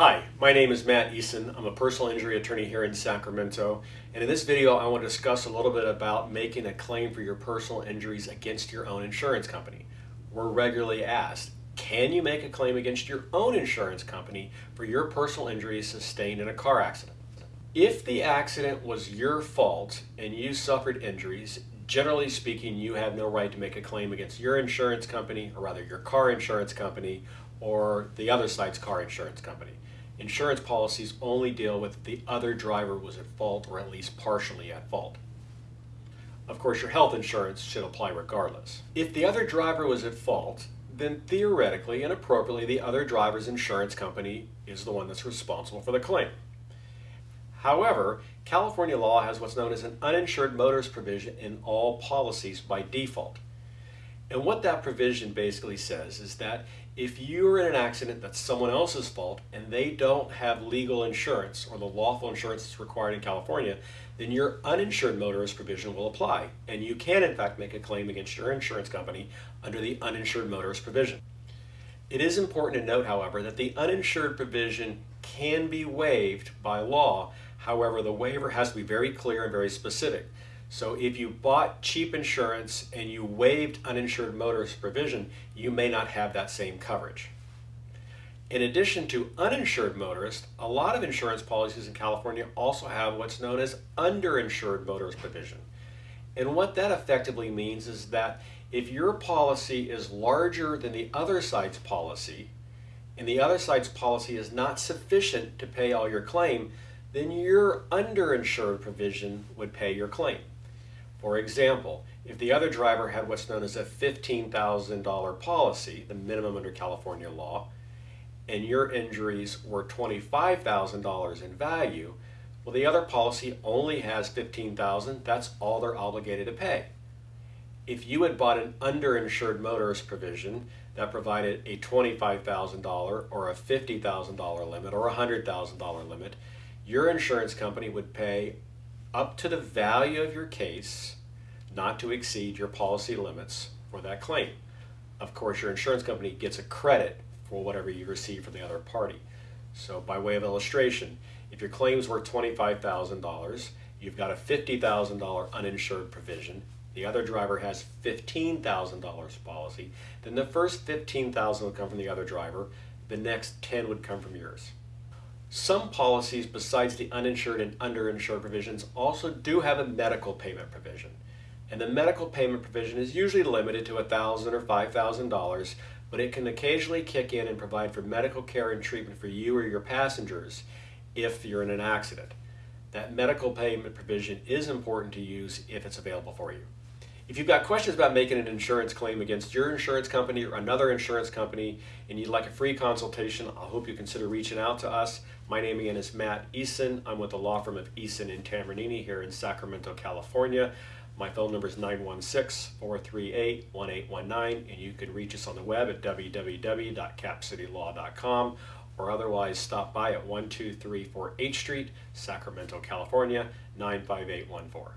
Hi, my name is Matt Eason. I'm a personal injury attorney here in Sacramento. And in this video, I want to discuss a little bit about making a claim for your personal injuries against your own insurance company. We're regularly asked, can you make a claim against your own insurance company for your personal injuries sustained in a car accident? If the accident was your fault and you suffered injuries, generally speaking, you have no right to make a claim against your insurance company, or rather your car insurance company, or the other side's car insurance company. Insurance policies only deal with the other driver was at fault or at least partially at fault. Of course, your health insurance should apply regardless. If the other driver was at fault, then theoretically and appropriately the other driver's insurance company is the one that's responsible for the claim. However, California law has what's known as an uninsured motorist provision in all policies by default. And what that provision basically says is that if you're in an accident that's someone else's fault and they don't have legal insurance or the lawful insurance that's required in California, then your uninsured motorist provision will apply. And you can, in fact, make a claim against your insurance company under the uninsured motorist provision. It is important to note, however, that the uninsured provision can be waived by law. However, the waiver has to be very clear and very specific. So if you bought cheap insurance and you waived uninsured motorist provision, you may not have that same coverage. In addition to uninsured motorists, a lot of insurance policies in California also have what's known as underinsured motorist provision. And what that effectively means is that if your policy is larger than the other side's policy, and the other side's policy is not sufficient to pay all your claim, then your underinsured provision would pay your claim. For example, if the other driver had what's known as a $15,000 policy, the minimum under California law, and your injuries were $25,000 in value, well, the other policy only has 15,000. That's all they're obligated to pay. If you had bought an underinsured motorist provision that provided a $25,000 or a $50,000 limit or a $100,000 limit, your insurance company would pay up to the value of your case, not to exceed your policy limits for that claim. Of course, your insurance company gets a credit for whatever you receive from the other party. So by way of illustration, if your claims worth $25,000, you've got a $50,000 uninsured provision, the other driver has $15,000 policy, then the first $15,000 would come from the other driver, the next 10 would come from yours. Some policies besides the uninsured and underinsured provisions also do have a medical payment provision. And the medical payment provision is usually limited to 1,000 or $5,000, but it can occasionally kick in and provide for medical care and treatment for you or your passengers if you're in an accident. That medical payment provision is important to use if it's available for you. If you've got questions about making an insurance claim against your insurance company or another insurance company and you'd like a free consultation, I hope you consider reaching out to us. My name again is Matt Eason. I'm with the law firm of Eason and Tambornini here in Sacramento, California. My phone number is 916-438-1819 and you can reach us on the web at www.capcitylaw.com or otherwise stop by at 1234 H Street, Sacramento, California 95814.